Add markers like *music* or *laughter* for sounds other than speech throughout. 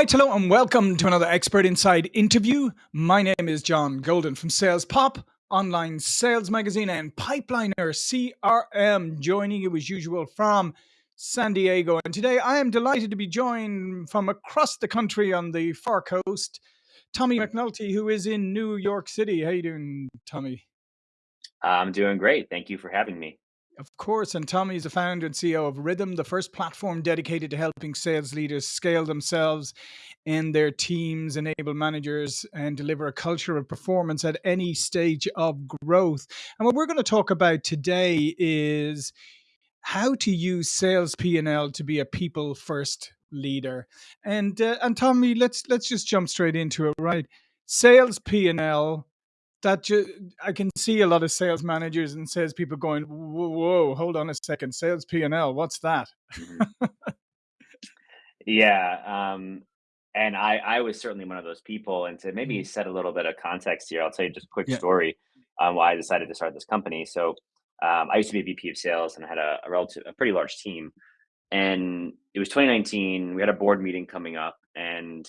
right, hello and welcome to another Expert Insights interview. My name is John Golden from Sales Pop, online sales magazine, and Pipeliner CRM, joining you as usual from San Diego. And today I am delighted to be joined from across the country on the far coast, Tommy McNulty, who is in New York City. How you doing, Tommy? I'm doing great. Thank you for having me. Of course, and Tommy is the founder and CEO of Rhythm, the first platform dedicated to helping sales leaders scale themselves and their teams, enable managers, and deliver a culture of performance at any stage of growth. And what we're going to talk about today is how to use sales P&L to be a people first leader. And uh, and Tommy, let's let's just jump straight into it, right? Sales P&L that ju- I can see a lot of sales managers and sales people going, whoa, whoa hold on a second, sales P and L, what's that? Mhm. *laughs* Yeah, um, and I I was certainly one of those people. And to maybe Mm, set a little bit of context here, I'll tell you just a quick Yeah, story on why I decided to start this company. So um, I used to be a VP of sales and I had a, a relative, a pretty large team. And it was 2019. We had a board meeting coming up, and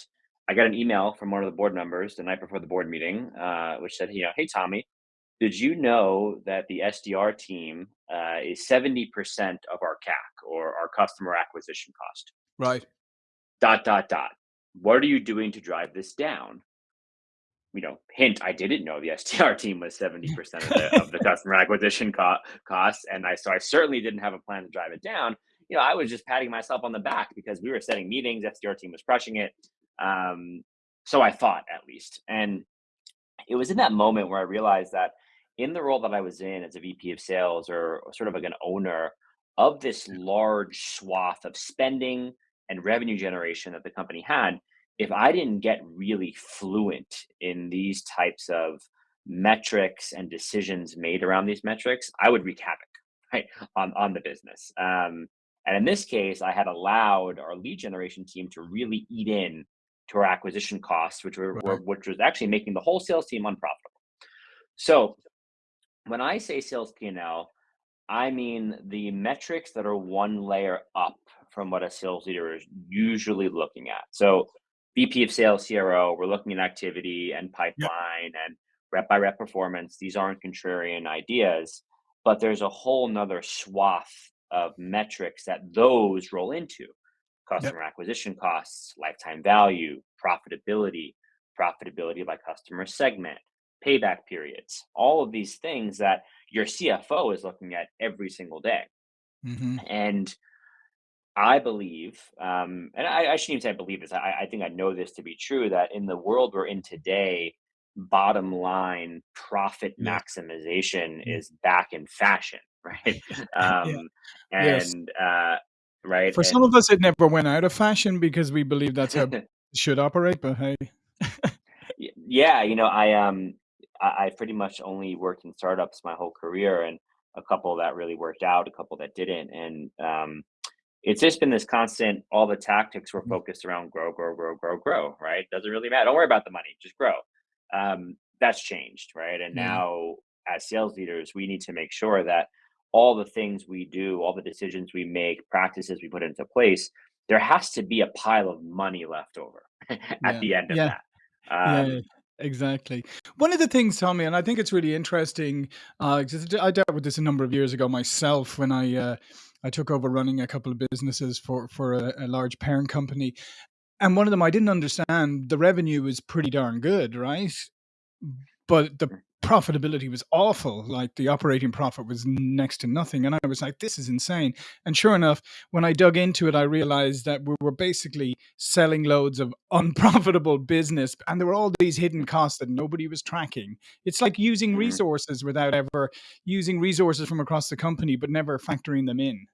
I got an email from one of the board members the night before the board meeting, uh, which said, you know, hey Tommy, did you know that the SDR team uh, is 70% of our CAC or our customer acquisition cost? right. Dot, dot, dot. What are you doing to drive this down? You know, hint, I didn't know the SDR team was 70% of the of the *laughs* customer acquisition co- costs. And I so I certainly didn't have a plan to drive it down. You know, I was just patting myself on the back because we were setting meetings, SDR team was crushing it. Um, so I thought at least. And it was in that moment where I realized that in the role that I was in as a VP of sales or sort of like an owner of this large swath of spending and revenue generation that the company had, if I didn't get really fluent in these types of metrics and decisions made around these metrics, I would wreak havoc right on on the business. Um, and in this case, I had allowed our lead generation team to really eat in to our acquisition costs, which were, were which was actually making the whole sales team unprofitable. So when I say sales P&L, I mean the metrics that are one layer up from what a sales leader is usually looking at. So VP of sales CRO, we're looking at activity and pipeline and rep by rep performance. These aren't contrarian ideas, but there's a whole nother swath of metrics that those roll into yeah. customer acquisition costs, lifetime value, profitability, profitability by customer segment, payback periods, all of these things that your CFO is looking at every single day. hmm And I believe, um, and I, I shouldn't even say I believe this, I, I think I know this to be true, that in the world we're in today, bottom line profit Yes. maximization Mm. is back in fashion, *laughs* right? Yeah. *laughs* Um, Yes. and, uh, right. For some of us, it never went out of fashion because we believe that's how *laughs* it should operate. But hey, Yeah, you know, I um I, I pretty much only worked in startups my whole career and a couple that really worked out, a couple that didn't. And um it's just been this constant, all the tactics were Mm, focused around grow, grow, grow, grow, grow, right? Doesn't really matter. Don't worry about the money, just grow. Um, that's changed, right? And yeah, now as sales leaders, we need to make sure that all the things we do, all the decisions we make, practices we put into place, there has to be a pile of money left over *laughs* at yeah, the end of yeah. that. Yeah, Um, exactly. One of the things, Tommy, and I think it's really interesting, uh, I dealt with this a number of years ago myself when I uh, I took over running a couple of businesses for for a, a large parent company, and one of them I didn't understand. The revenue was pretty darn good, right? But the profitability was awful. Like the operating profit was next to nothing, and I was like, "This is insane." And sure enough, when I dug into it, I realized that we were basically selling loads of *laughs* unprofitable business, and there were all these hidden costs that nobody was tracking. It's like using mhm. resources without ever using resources from across the company, but never factoring them in.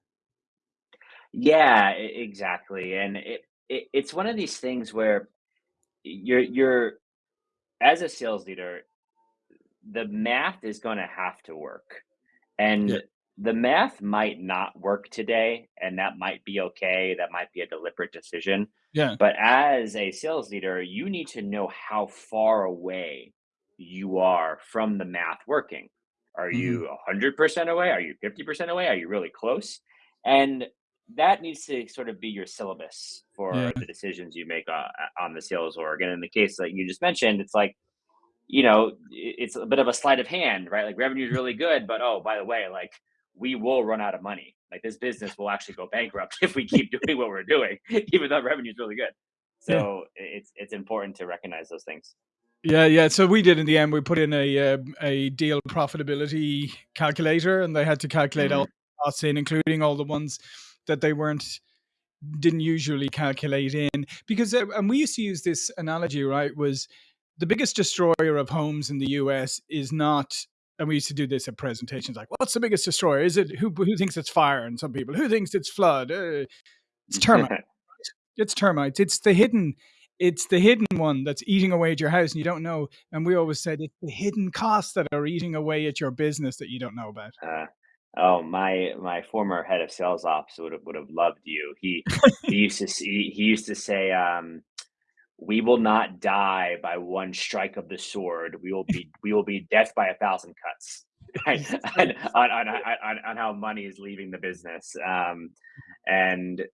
Yeah, exactly. And it, it it's one of these things where you're you're as a sales leader, the math is going to have to work. Yeah. And the math might not work today, and that might be okay. That might be a deliberate decision. Yeah. But as a sales leader, you need to know how far away you are from the math working. Are hmm you 100% away? Are you 50% away? Are you really close? And that needs to sort of be your syllabus Yeah. for the decisions you make uh, on the sales org. And in the case that you just mentioned, it's like you know, it's a bit of a sleight of hand, right? Like revenue is really good, but oh, by the way, like we will run out of money. Like this business will actually go bankrupt *laughs* if we keep doing what we're doing, *laughs* even though revenue is really good. Yeah. So it's it's important to recognize those things. Yeah, yeah. So we did in the end. We put in a uh, a deal profitability calculator, and they had to calculate all hmm the costs in, including all the ones that they weren't didn't usually calculate in. Because uh, and we used to use this analogy, right? Was the biggest destroyer of homes in the US is not. And we used to do this at presentations, like, "What's the biggest destroyer? Is it who? Who thinks it's fire?" And some people, "Who thinks it's flood?" Uh, it's termites. *laughs* It's termites. It's the hidden it's the hidden one that's eating away at your house and you don't know. And we always said it's the hidden costs that are eating away at your business that you don't know about. uh, oh, my my former head of sales ops would have would have loved you. He he *laughs* used to see, he used to say, um, we will not die by one strike of the sword. We will be we will be death by a thousand cuts. *laughs* Right? *laughs* *laughs* on, on, on, on, on how money is leaving the business. Um, and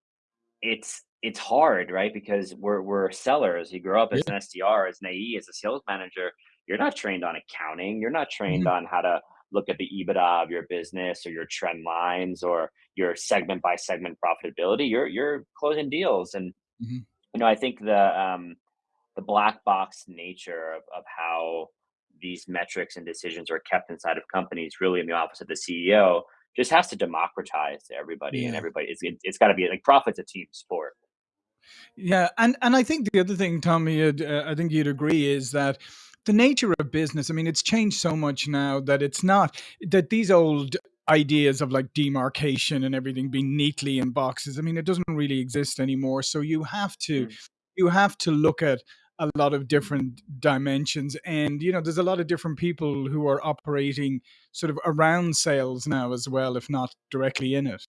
it's it's hard, right? Because we're we're sellers. You grow up as Yeah. an SDR, as an AE, as a sales manager. You're not trained on accounting. You're not trained Mhm, on how to look at the EBITDA of your business or your trend lines or your segment by segment profitability. You're you're closing deals, and mhm. You know I think the um, the black box nature of, of how these metrics and decisions are kept inside of companies, really in the office of the CEO, just has to democratize to everybody, and everybody. It's it, it's got to be like profit's a team sport. Yeah, and and I think the other thing, Tommy, uh, I think you'd agree is that the nature of business. I mean, it's changed so much now that it's not that these old ideas of like demarcation and everything being neatly in boxes. I mean, it doesn't really exist anymore. So you have to Mm. you have to look at a lot of different dimensions, and you know, there's a lot of different people who are operating sort of around sales now as well, if not directly in it.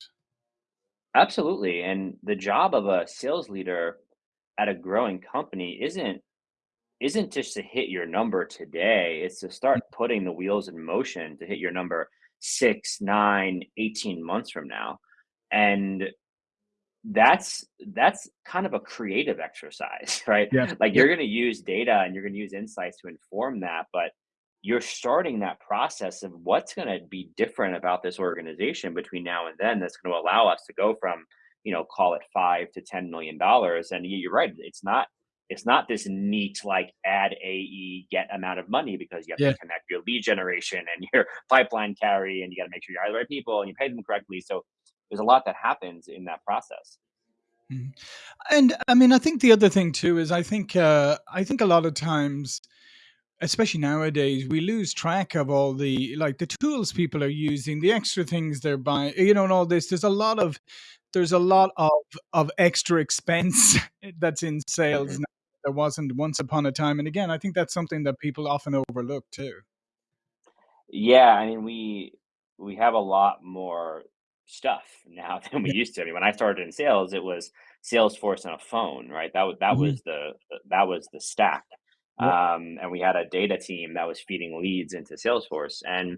Absolutely, and the job of a sales leader at a growing company isn't isn't just to hit your number today. It's to start putting the wheels in motion to hit your number six, nine, 18 months from now. And that's that's kind of a creative exercise, *laughs* right? Yeah. Like you're going to use data and you're going to use insights to inform that, but you're starting that process of what's going to be different about this organization between now and then that's going to allow us to go from, you know, call it 5 to 10 million dollars and you're right, it's not it's not this neat like add AE get amount of money because you have to connect your lead generation and *laughs* your pipeline carry and you got to make sure you hire the right people and you pay them correctly. So there's a lot that happens in that process. Mhm. And I mean, I think the other thing too is I think uh, I think a lot of times, especially nowadays, we lose track of all the like the tools people are using, the extra things they're buying, you know, and all this. There's a lot of there's a lot of of extra expense *laughs* that's in sales now. There wasn't once upon a time, and again, I think that's something that people often overlook too. Yeah, I mean, we we have a lot more stuff *laughs* now than we Yeah. used to. I mean, when I started in sales, it was Salesforce and a phone, right? That was that Mhm. was the that was the stack. Yep. Um, and we had a data team that was feeding leads into Salesforce, and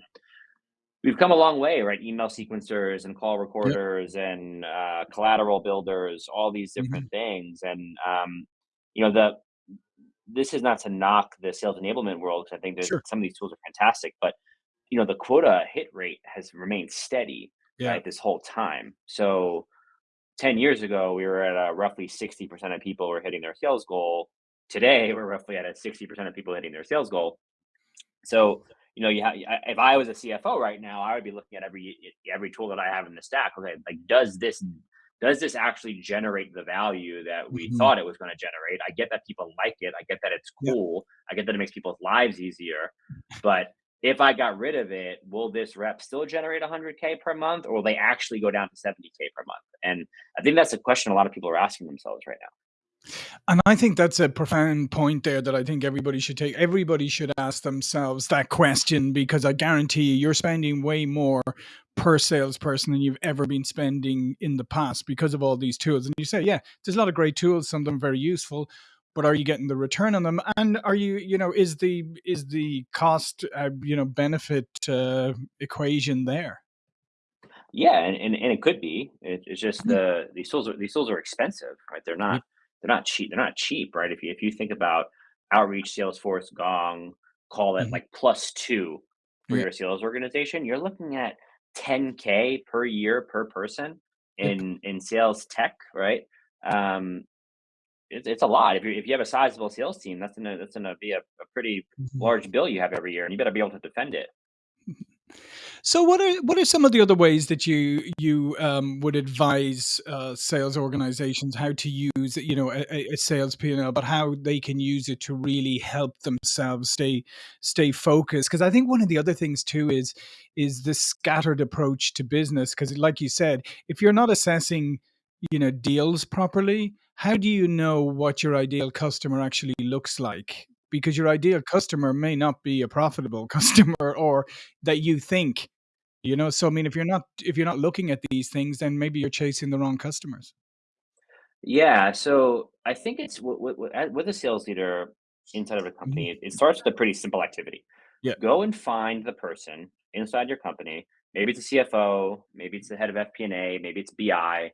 we've come a long way, right? Email sequencers and call Yep. recorders and uh, collateral builders, all these different Mhm. things, and um, you know the this is not to knock the sales enablement world because I think that Sure. some of these tools are fantastic, but you know, the quota hit rate has remained steady, Yeah. right, this whole time. So 10 years ago, we were at roughly 60% of people were hitting their sales goal. Today, we're roughly at a 60% of people hitting their sales goal. So, you know, you if I was a CFO right now, I would be looking at every every tool that I have in the stack. Okay, like does this does this actually generate the value that we Mhm. thought it was going to generate? I get that people like it. I get that it's cool. I get that it makes people's lives easier. But if I got rid of it, will this rep still generate 100k per month, or will they actually go down to 70k per month? And I think that's a question a lot of people are asking themselves right now. And I think that's a profound point there that I think everybody should take. Everybody should ask themselves that question because I guarantee you, you're spending way more per salesperson than you've ever been spending in the past because of all these tools. And you say, yeah, there's a lot of great tools, some of them very useful, but are you getting the return on them? And are you, you know, is the is the cost, uh, you know, benefit uh, equation there? Yeah, and, and, and it could be. It, it's just Mhm. the these tools are these tools are expensive, right? They're not they're not cheap. They're not cheap, right? If you if you think about outreach, Salesforce, Gong, call it Mhm. like plus two for Yeah. your sales organization, you're looking at 10k per year per person in in sales tech, right? Um, it's it's a lot. If you if you have a sizable sales team, that's gonna that's gonna be a, a pretty Mhm. large bill you have every year, and you better be able to defend it. So what are what are some of the other ways that you you um, would advise uh, sales organizations how to use you know a, a sales P&L, but how they can use it to really help themselves stay stay focused? Because I think one of the other things too is is the scattered approach to business. Because like you said, if you're not assessing you know deals properly, how do you know what your ideal customer actually looks like? Because your ideal customer may not be a profitable *laughs* customer or that you think you know, so I mean, if you're not if you're not looking at these things, then maybe you're chasing the wrong customers. Yeah, so I think it's with, with, with a sales leader inside of a Mhm. company. It, it starts with a pretty simple activity. Yeah. Go and find the person inside your company. Maybe it's a CFO, maybe it's the head of FP&A, maybe it's BI,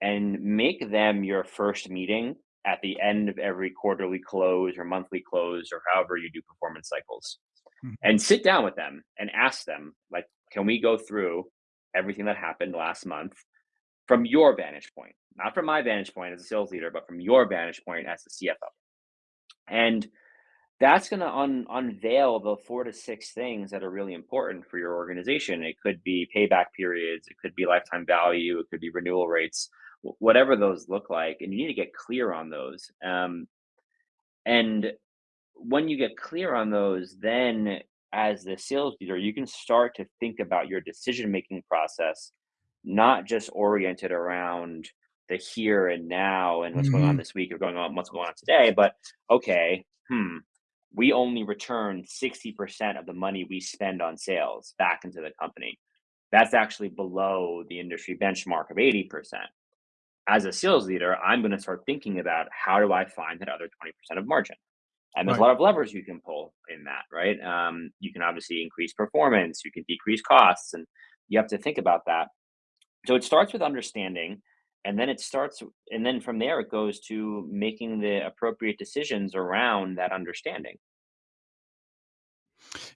and make them your first meeting at the end of every quarterly close or monthly close or however you do performance cycles. Mhm. And sit down with them and ask them, like, can we go through everything that happened last month from your vantage point? Not from my vantage point as a sales leader, but from your vantage point as the CFO. And that's going to un- unveil the four to six things that are really important for your organization. It could be payback periods, it could be lifetime value, it could be renewal rates, whatever those look like. And you need to get clear on those. Um, and when you get clear on those, then as the sales leader, you can start to think about your decision making process, not just oriented around the here and now and what's going on Mhm. this week or going on what's going on today, but okay, hmm, we only return 60% of the money we spend on sales back into the company. That's actually below the industry benchmark of 80%. As a sales leader, I'm going to start thinking about how do I find that other 20% of margin? And there's a lot of levers you can pull in that, right? Um, you can obviously increase performance, you can decrease costs, and you have to think about that. So it starts with understanding, and then it starts, and then from there it goes to making the appropriate decisions around that understanding.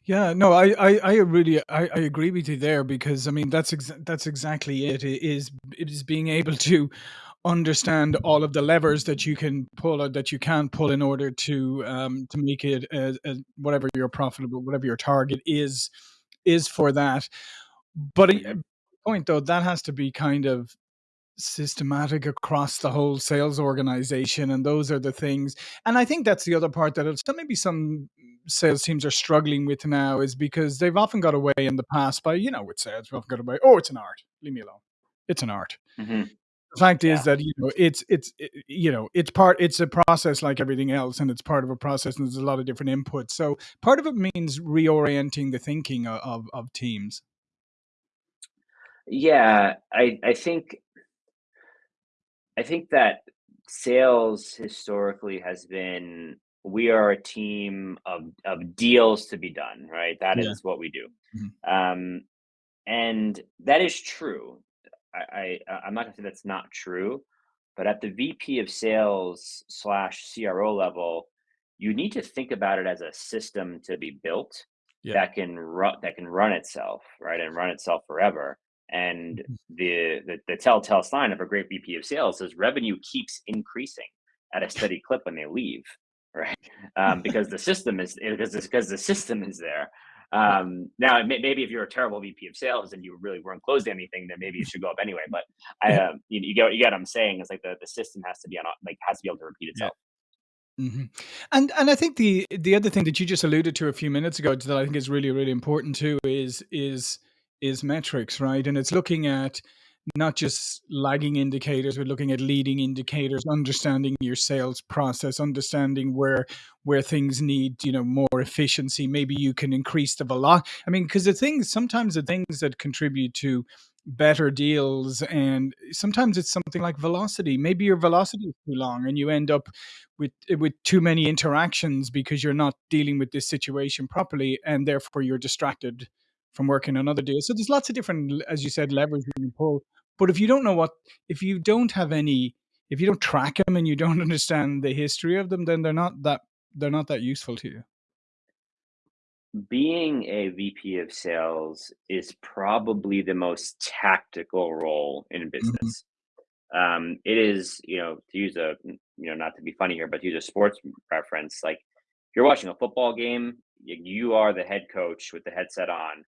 Yeah, no, I, I, I really, I, I agree with you there because I mean that's ex- that's exactly it. It is it is being able to understand all of the levers that you can pull or that you can pull in order to um to make it as, whatever your profitable whatever your target is is for that. But a hmm point though that has to be kind of systematic across the whole sales organization and those are the things and i think that's the other part that some maybe some sales teams are struggling with now is because they've often got away in the past by you know with sales we've often got away oh it's an art leave me alone. It's an art. Hmm the fact is that you know it's it's i- you know it's part it's a process like everything else and it's part of a process and there's a lot of different inputs. So part of it means reorienting the thinking of of, of teams. Yeah. I, I think I think that sales historically has been we are a team of of deals to be done, right? That yeah is what we do. Mhm. Um, and that is true. I, I I'm not gonna say that's not true, but at the VP of sales slash CRO level, you need to think about it as a system to be built yeah that can run that can run itself, right, and run itself forever. And Mhm. the, the the telltale sign of a great VP of sales is revenue keeps increasing at a steady clip when they leave, right? Um, because the system is because because the system is there. Um, now, may, maybe if you're a terrible VP of sales and you really weren't closed to anything, then maybe it should go up anyway. But I, um, you, you get you get what I'm saying. It's like the, the system has to be on like has to be able to repeat yeah itself. Mhm. And and I think the the other thing that you just alluded to a few minutes ago that I think is really really important too is is is metrics, right? And it's looking at not just lagging indicators, but looking at leading indicators, understanding your sales process, understanding where where things need you know more efficiency. Maybe you can increase the velocity. I mean, because the things sometimes the things that contribute to better deals and sometimes it's something like velocity maybe your velocity is too long and you end up with with too many interactions because you're not dealing with this situation properly and therefore you're distracted from working on other deals. So there's lots of different, as you said, levers you can pull. But if you don't know what, if you don't have any, if you don't track them and you don't *laughs* understand the history of them, then they're not that they're not that useful to you. Being a VP of sales is probably the most tactical role in hmm business. Um, it is, you know, to use a, you know, not to be funny here, but to use a sports reference, like if you're watching a football game, you are the head coach with the headset on,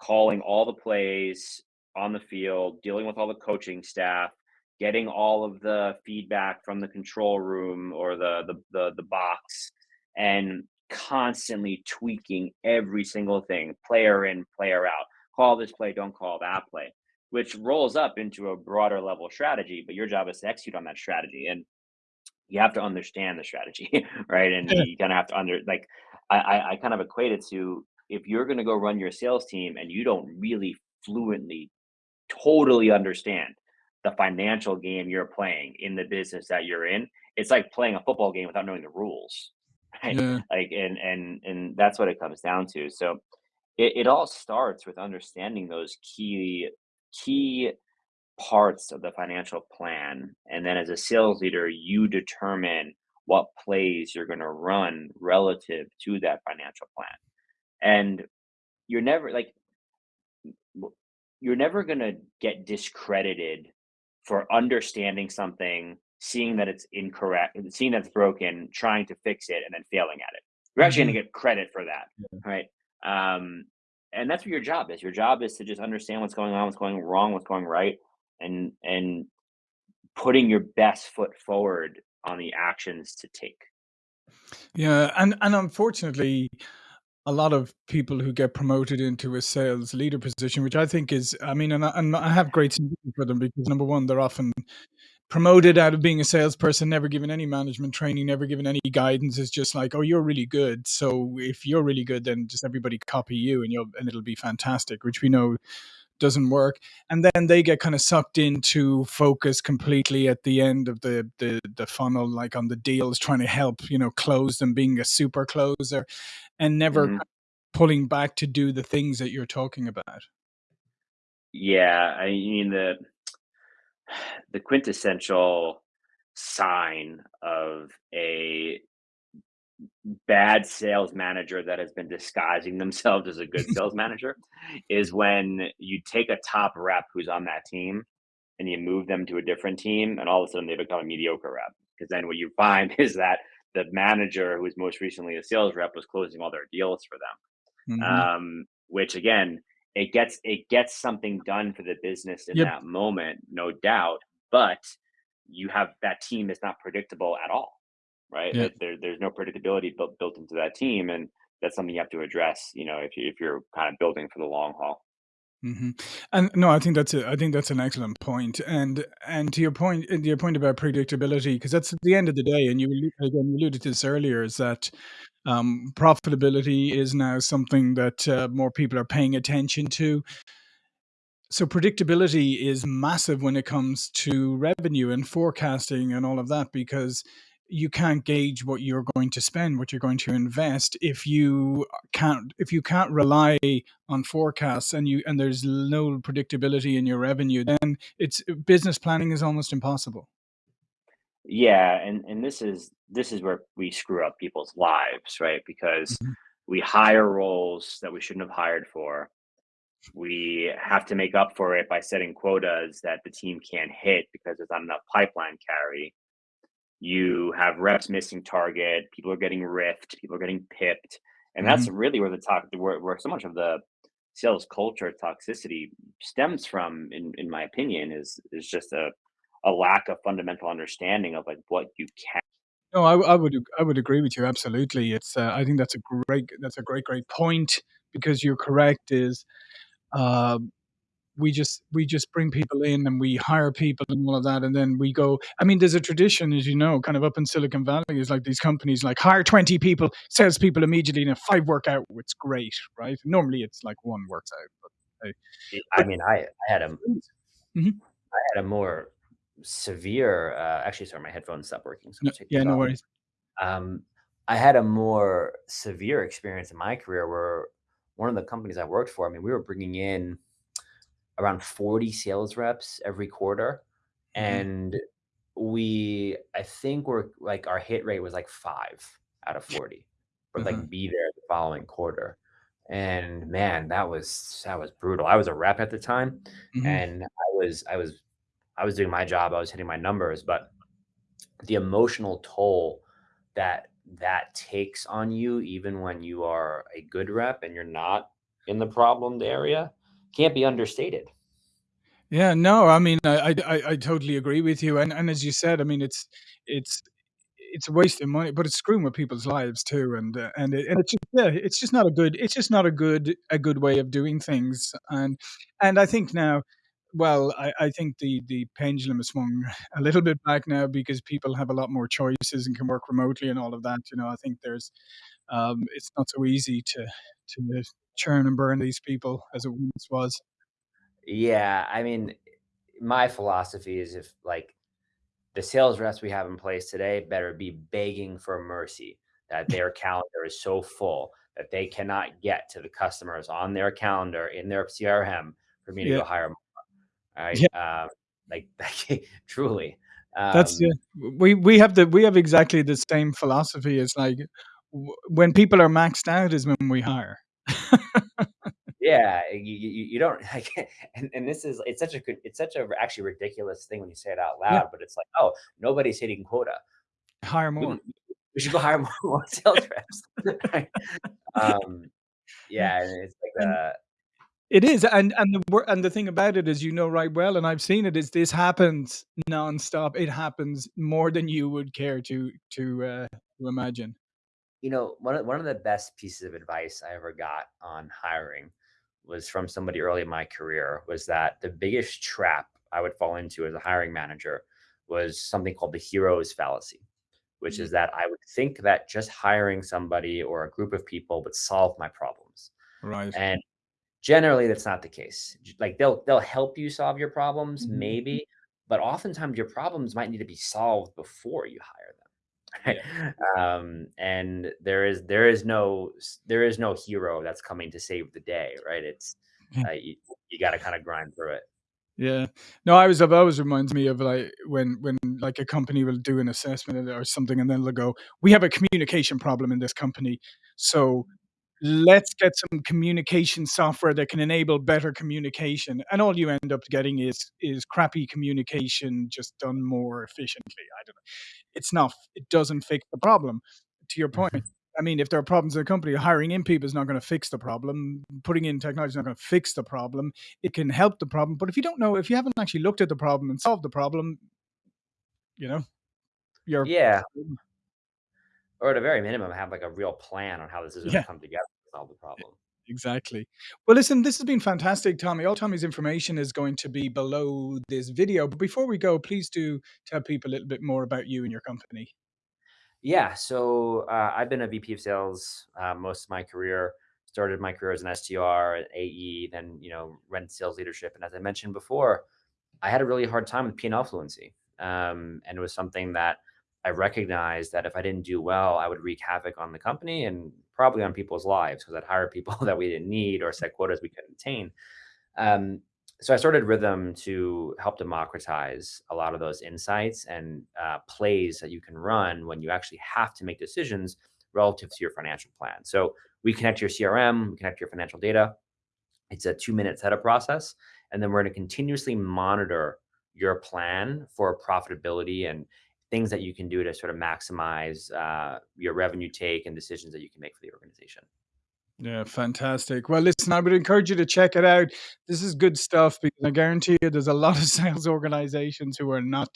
calling all the plays on the field, dealing with all the coaching staff, getting all of the feedback from the control room or the the the, the box, and constantly tweaking every single thing, player in, player out. Call this play, don't call that play, which rolls up into a broader level strategy. But your job is to execute on that strategy, and you have to understand the strategy, *laughs* right? And you kind of have to under like I, I I kind of equate it to if you're going to go run your sales team and you don't really fluently totally understand the financial game you're playing in the business that you're in. It's like playing a football game without knowing the rules, *laughs* right? Yeah. Like, and and and that's what it comes down to. So it, it all starts with understanding those key key parts of the financial plan, and then as a sales leader, you determine what plays you're going to run relative to that financial plan. And you're never like you're never going to get discredited for understanding something, seeing that it's incorrect, seeing that it's broken, trying to fix it, and then failing at it. You're actually going to get credit for that, right? Um, and that's what your job is. Your job is to just understand what's going on, what's going wrong, what's going right, and and putting your best foot forward on the actions to take. Yeah. And and unfortunately, a lot of people who get promoted into a sales leader position, which I think is, I mean, and I, and I have great sympathy for them because number one, they're often promoted out of being a salesperson, never given any management training, never given any guidance. It's just like, oh, you're really good. So if you're really good, then just everybody copy you and you'll and it'll be fantastic, which we know doesn't work. And then they get kind of sucked into focus completely at the end of the the the funnel, like on the deals, trying to help, you know, close them, being a super closer, and never Mhm. pulling back to do the things that you're talking about. Yeah, I mean the the quintessential sign of a bad sales manager that has been disguising themselves as a good *laughs* sales manager is when you take a top rep who's on that team and you move them to a different team and all of a sudden they become a mediocre rep. Because then what you find *laughs* is that the manager who was most recently a sales rep was closing all their deals for them. Hmm um, which again it gets it gets something done for the business in Yep. that moment no doubt but you have that team is not predictable at all right? Yeah. There, there's no predictability built built into that team, and that's something you have to address. You know, if you if you're kind of building for the long haul. hmm And no, I think that's a, I think that's an excellent point. And and to your point, your point about predictability, because that's at the end of the day, and you again you alluded to this earlier, is that um, profitability is now something that uh, more people are paying attention to. So predictability is massive when it comes to revenue and forecasting and all of that because you can't gauge what you're going to spend, what you're going to invest if you can't if you can't rely on forecasts and you and there's no predictability in your revenue, then it's business planning is almost impossible. Yeah, and and this is this is where we screw up people's lives, right? Because Mhm. we hire roles that we shouldn't have hired for. We have to make up for it by setting quotas that the team can't hit because there's not enough pipeline carry. You have reps missing target, people are getting riffed, people are getting pipped, and that's Mhm. really where the talk where, where so much of the sales culture toxicity stems from, in in my opinion, is is just a a lack of fundamental understanding of like what you can. No, I would I would agree with you absolutely. It's uh, I think that's a great that's a great great point because you're correct. Is uh, we just we just bring people in and we hire people and all of that and then we go i mean there's a tradition as you know kind of up in silicon valley is like these companies like hire 20 people sales people immediately and if five work out it's great right? Normally it's like one works out but hey, I mean, I I had a Mhm. I had a more severe, uh actually, sorry, my headphones stopped working, so no, take yeah no worries. Um, I had a more severe experience in my career where one of the companies I worked for, I mean, we were bringing in around 40 sales reps every quarter. Mhm. And we, I think we're like our hit rate was like five out of 40, but Uh-huh. like be there the following quarter. And man, that was that was brutal. I was a rep at the time, Mhm. and I was I was I was doing my job. I was hitting my numbers, but the emotional toll that that takes on you, even when you are a good rep and you're not in the problemed area, can't be understated. Yeah, no, I mean, I I I totally agree with you, and and as you said, I mean, it's it's it's wasting money, but it's screwing with people's lives too, and uh, and it, and it's just, yeah, it's just not a good it's just not a good a good way of doing things, and and I think now, well, I I think the the pendulum has swung *laughs* a little bit back now because people have a lot more choices and can work remotely and all of that. You know, I think there's um, it's not so easy to to churn and burn these people as it once was. Yeah, I mean, my philosophy is if like the sales reps we have in place today better be begging for mercy that *laughs* their calendar is so full that they cannot get to the customers on their calendar in their CRM for me to Yeah, go hire them. Right? yeah. Um, like *laughs* truly. That's yeah. Um, We we have the we have exactly the same philosophy. It's like w- when people are maxed out is when we hire. Yeah, you you you don't *laughs* like and and this is it's such a good it's such a actually ridiculous thing when you say it out Yeah, loud, but it's like, "Oh, nobody's hitting quota. hire more. we we should go hire more *laughs* more sales reps." *laughs* Um, Yeah, yeah, and it's like, uh it is, and and the and the thing about it is, you know right well, and I've seen it, is this happens nonstop. It happens more than you would care to to uh, to imagine. You know, one of one of the best pieces of advice I ever got on hiring was from somebody early in my career, was that the biggest trap I would fall into as a hiring manager was something called the hero's fallacy. which Mm, is that I would think that just hiring somebody or a group of people would solve my problems. right. And generally that's not the case. Like they'll they'll help you solve your problems Mhm. maybe, but oftentimes your problems might need to be solved before you hire them. Yeah. Um, and there is there is no there is no hero that's coming to save the day, right? It's uh, you, you got to kind of grind through it. Yeah. No, I was always reminds me of, like, when when, like, a company will do an assessment or something, and then they'll go, "We have a communication problem in this company, so let's get some communication software that can enable better communication." And all you end up getting is is crappy communication just done more efficiently. I don't know. It's not it doesn't fix the problem. To your point, mm-hmm. I mean, if there are problems in a company, hiring in people is not gonna fix the problem. Putting in technology is not gonna fix the problem. It can help the problem, but if you don't know, if you haven't actually looked at the problem and solved the problem, you know, you're Yeah, or at a very minimum, have like a real plan on how this is going to yeah, come together to solve the problem. exactly. Well, listen, this has been fantastic, Tommy. All Tommy's information is going to be below this video, but before we go, please do tell people a little bit more about you and your company. Yeah, so uh, I've been a VP of sales uh, most of my career. Started my career as an SDR, an AE, then you know, rent sales leadership. And as I mentioned before, I had a really hard time with P&L fluency, um, and it was something that I recognized that if I didn't do well, I would wreak havoc on the company and probably on people's lives because I'd hire people *laughs* that we didn't need or set quotas we couldn't attain. Um, so I started Rhythm to help democratize a lot of those insights and uh, plays that you can run when you actually have to make decisions relative to your financial plan. So we connect your CRM, we connect your financial data. It's a two minute setup process. And then we're going to continuously monitor your plan for profitability and things that you can do to sort of maximize uh, your revenue take and decisions that you can make for the organization. Yeah, fantastic. Well, listen, I would encourage you to check it out. This is good stuff because I guarantee you there's a lot of *laughs* sales organizations who are not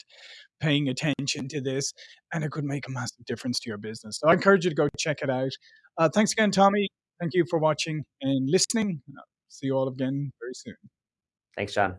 paying attention to this, and it could make a massive difference to your business. So I encourage you to go check it out. Uh, thanks again, Tommy. Thank you for watching and listening. See you all again very soon. Thanks, John.